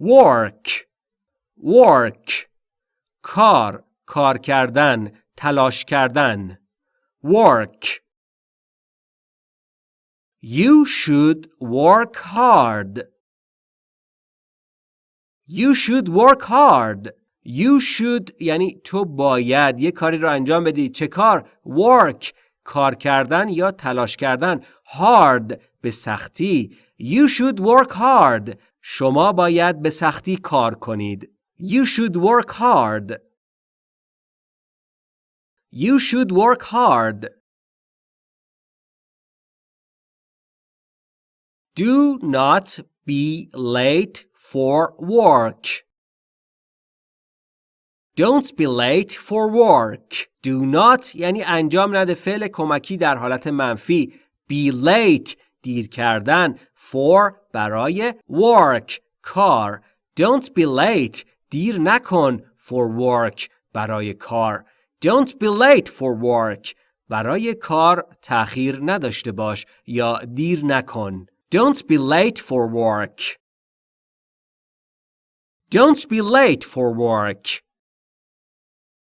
work work کار کار کردن تلاش کردن work You should work hard You should work hard You should یعنی تو باید یه کاری رو انجام بدی چه کار؟ work کار کردن یا تلاش کردن hard به سختی You should work hard شما باید به سختی کار کنید You should work hard You should work hard Do not be late for work Don't be late for work. Do not یعنی انجام نده فعل کمکی در حالت منفی. Be late دیر کردن. For برای work کار. Don't be late دیر نکن for work برای کار. Don't be late for work برای کار تأخیر نداشته باش یا دیر نکن. Don't be late for work. Don't be late for work.